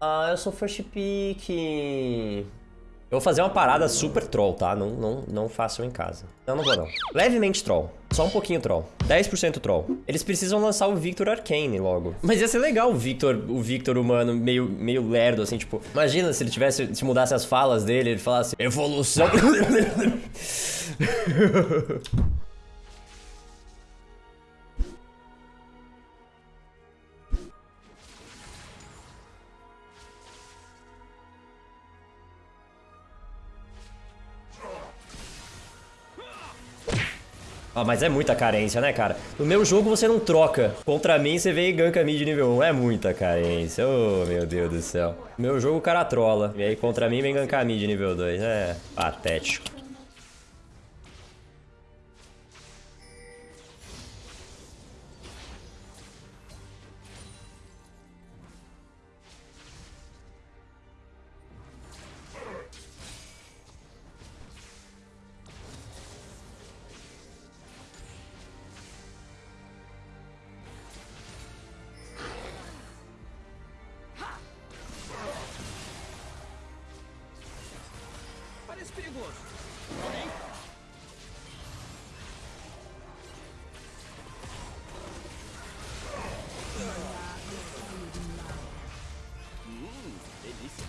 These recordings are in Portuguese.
Ah, eu sou first pick. Eu vou fazer uma parada super troll, tá? Não, não, não façam em casa. Não, não vou não. Levemente troll. Só um pouquinho troll. 10% troll. Eles precisam lançar o Victor Arcane logo. Mas ia ser legal o Victor, o Victor humano meio, meio lerdo, assim, tipo... Imagina se ele tivesse, se mudasse as falas dele, ele falasse... Evolução... Ah, mas é muita carência, né, cara? No meu jogo você não troca. Contra mim você vem e ganka mid nível 1. É muita carência. Oh, meu Deus do céu. No meu jogo o cara trola. E aí contra mim vem gankar mid nível 2. É patético. Perigoso. Hum, delícia.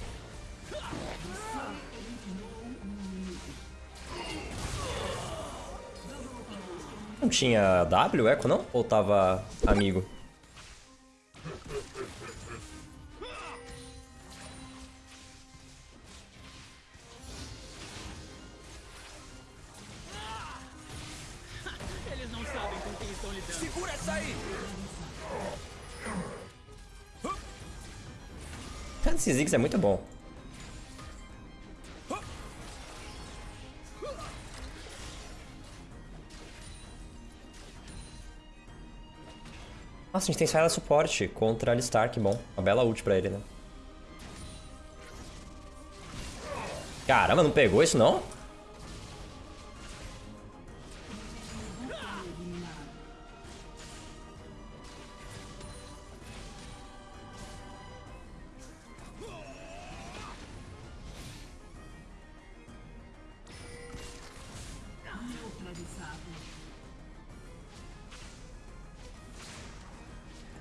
Não tinha W, Echo, não? Ou tava amigo? Esse Ziggs é muito bom. Nossa, a gente tem Syla suporte contra Alistar, que bom. Uma bela ult pra ele, né? Caramba, não pegou isso não?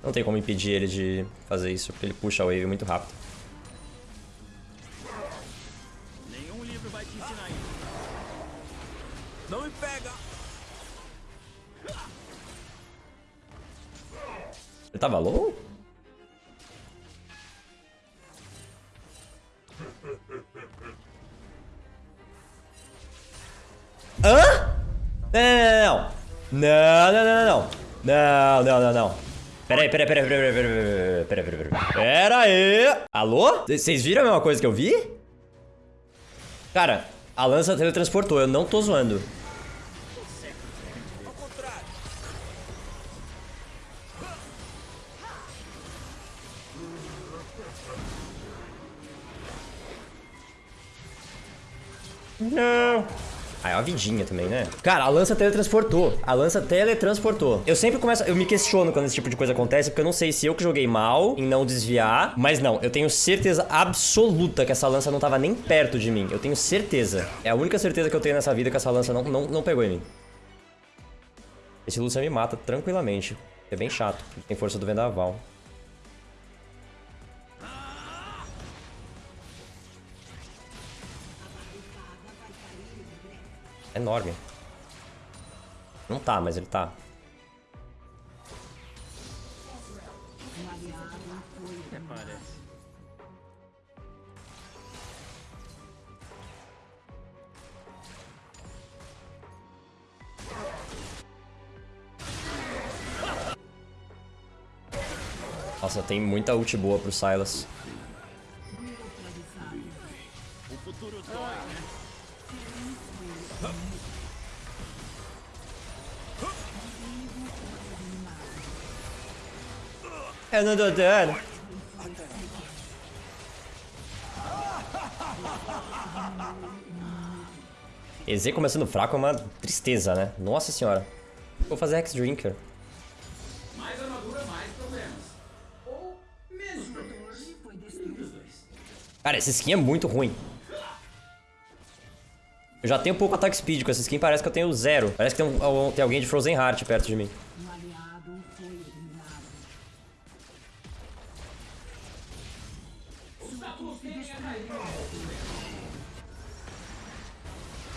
Não tem como impedir ele de fazer isso, porque ele puxa a wave muito rápido. Nenhum livro vai te ensinar isso. Não me pega! Ele tava low? Hã? Não, não, não, não. Não, não, não, não. Não, não, não, não pera aí, pera aí, pera aí, pera aí, pera aí, pera aí, pera aí. Pera aí. Alô? Vocês viram a mesma coisa que eu vi? Cara, a lança teletransportou, eu não tô zoando. Uma vidinha também, né? Cara, a lança teletransportou. A lança teletransportou. Eu sempre começo... Eu me questiono quando esse tipo de coisa acontece, porque eu não sei se eu que joguei mal em não desviar. Mas não, eu tenho certeza absoluta que essa lança não tava nem perto de mim. Eu tenho certeza. É a única certeza que eu tenho nessa vida que essa lança não, não, não pegou em mim. Esse Lucian me mata tranquilamente. É bem chato. Tem força do vendaval. Enorme. Não tá, mas ele tá. Nossa, tem muita ult boa pro Silas. Eu não dou dano. EZ começando fraco é uma tristeza, né? Nossa senhora. Vou fazer X-Drinker. Mais armadura, mais problemas. Ou menos problemas. Cara, essa skin é muito ruim. Eu já tenho pouco ataque speed com essa skin, parece que eu tenho zero. Parece que tem, um- tem alguém de Frozen Heart perto de mim.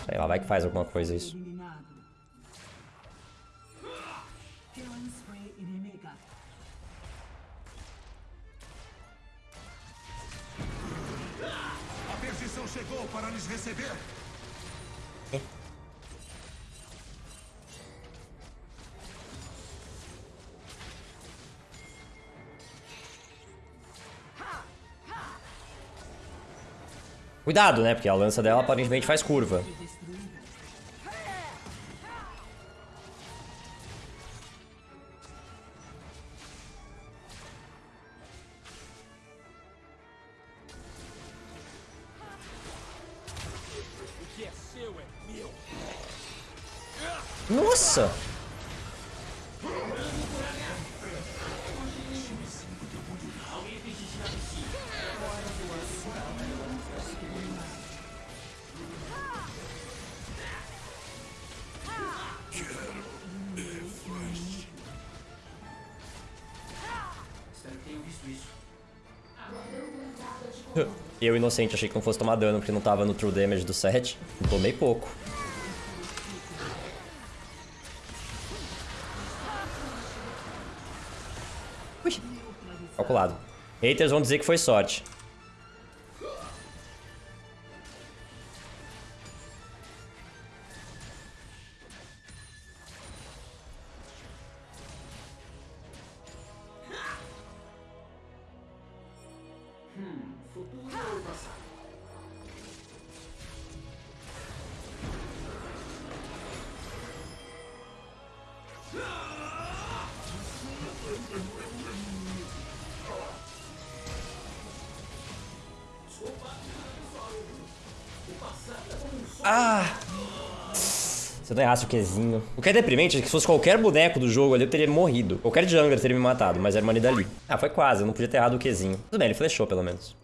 Sei lá, vai que faz alguma coisa isso. A perdição chegou para lhes receber. Cuidado, né? Porque a lança dela aparentemente faz curva. Nossa! Eu, inocente, achei que não fosse tomar dano porque não tava no true damage do set. Tomei pouco. Ui. Calculado. Haters vão dizer que foi sorte. Ah! Se eu não errasse o Qzinho. O que é deprimente é que se fosse qualquer boneco do jogo ali, eu teria morrido. Qualquer jungler teria me matado, mas era uma Nidalee. Ah, foi quase, eu não podia ter errado o Qzinho. Tudo bem, ele flechou pelo menos.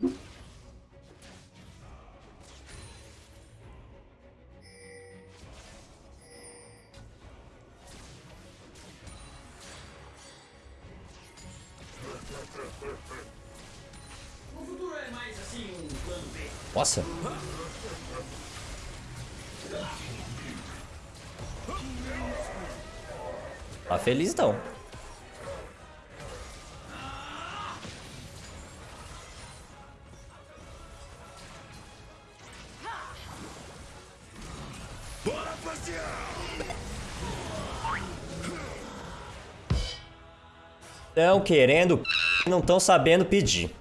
O feliz passear! Estão querendo não estão sabendo pedir.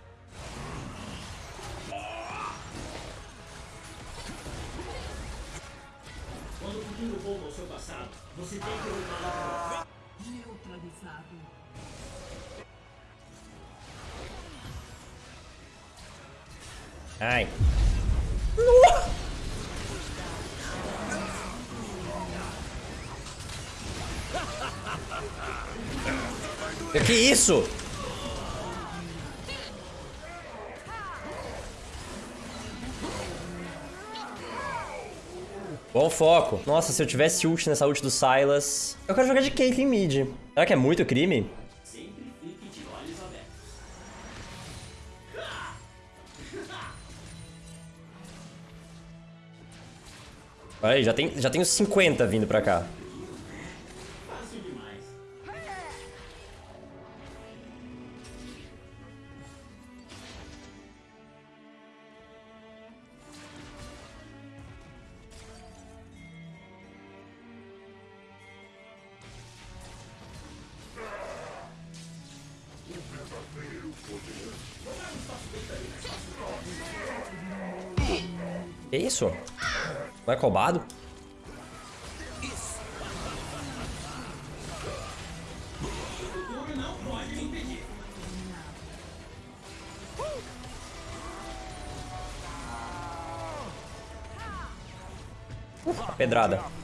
Quando o futuro volta ao seu passado, você tem que Neutralizado. Ai. Que que isso? Bom foco. Nossa, se eu tivesse ult nessa ult do Silas... Eu quero jogar de Caitlyn mid. Será que é muito crime? Olha aí, já tem, já tem uns 50 vindo pra cá. Que isso? Não é roubado? Uh, pedrada.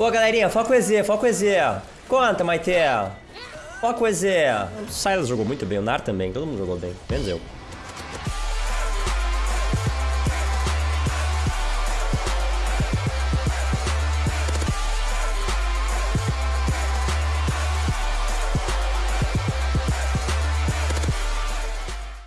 Pô, galerinha, foca o EZ, foca o EZ. Conta, Maite. Foca o EZ. O Silas jogou muito bem, o Nar também, todo mundo jogou bem, menos eu.